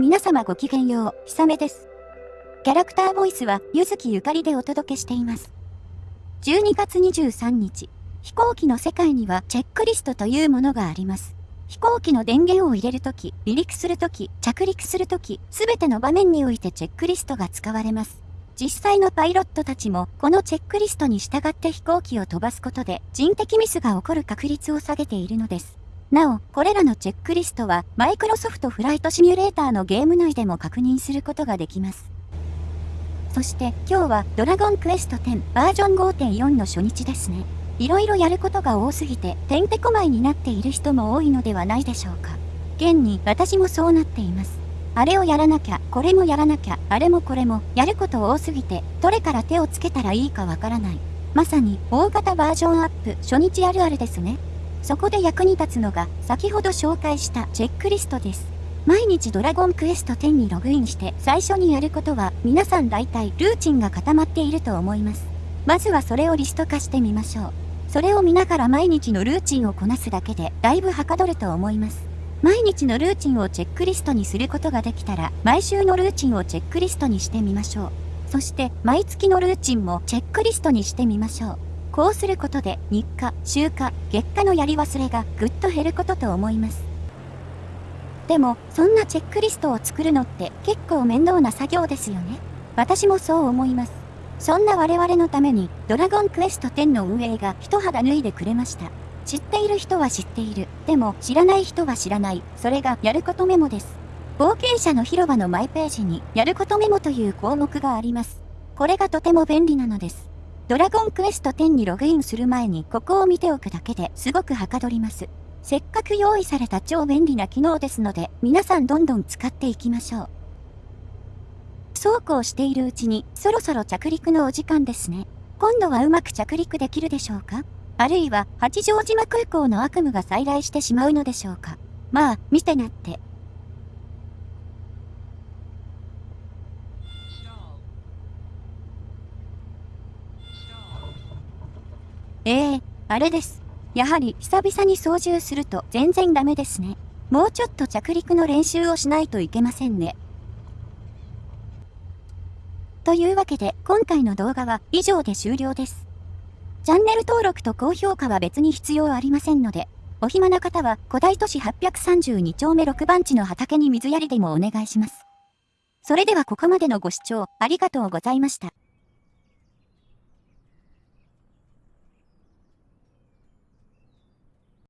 皆様ごきげんよう、ひさめです。キャラクターボイスは、ゆずきゆかりでお届けしています。12月23日、飛行機の世界にはチェックリストというものがあります。飛行機の電源を入れるとき、離陸するとき、着陸するとき、すべての場面においてチェックリストが使われます。実際のパイロットたちも、このチェックリストに従って飛行機を飛ばすことで、人的ミスが起こる確率を下げているのです。なお、これらのチェックリストは、マイクロソフトフライトシミュレーターのゲーム内でも確認することができます。そして今日はドラゴンクエスト10バージョン5.4の初日ですね。いろいろやることが多すぎててんてこまいになっている人も多いのではないでしょうか。現に私もそうなっています。あれをやらなきゃ、これもやらなきゃ、あれもこれも、やること多すぎて、どれから手をつけたらいいかわからない。まさに大型バージョンアップ初日あるあるですね。そこで役に立つのが先ほど紹介したチェックリストです。毎日ドラゴンクエスト10にログインして最初にやることは皆さん大体ルーチンが固まっていると思います。まずはそれをリスト化してみましょう。それを見ながら毎日のルーチンをこなすだけでだいぶはかどると思います。毎日のルーチンをチェックリストにすることができたら毎週のルーチンをチェックリストにしてみましょう。そして毎月のルーチンもチェックリストにしてみましょう。こうすることで日課、週課、月課のやり忘れがぐっと減ることと思います。でも、そんなチェックリストを作るのって結構面倒な作業ですよね。私もそう思います。そんな我々のために、ドラゴンクエスト10の運営が一肌脱いでくれました。知っている人は知っている。でも、知らない人は知らない。それが、やることメモです。冒険者の広場のマイページに、やることメモという項目があります。これがとても便利なのです。ドラゴンクエスト10にログインする前にここを見ておくだけですごくはかどります。せっかく用意された超便利な機能ですので、皆さんどんどん使っていきましょう。そうこうしているうちに、そろそろ着陸のお時間ですね。今度はうまく着陸できるでしょうか？あるいは、八丈島空港の悪夢が再来してしまうのでしょうか？まあ、見てなって。ええー、あれです。やはり久々に操縦すると全然ダメですね。もうちょっと着陸の練習をしないといけませんね。というわけで今回の動画は以上で終了です。チャンネル登録と高評価は別に必要ありませんので、お暇な方は古代都市832丁目6番地の畑に水やりでもお願いします。それではここまでのご視聴ありがとうございました。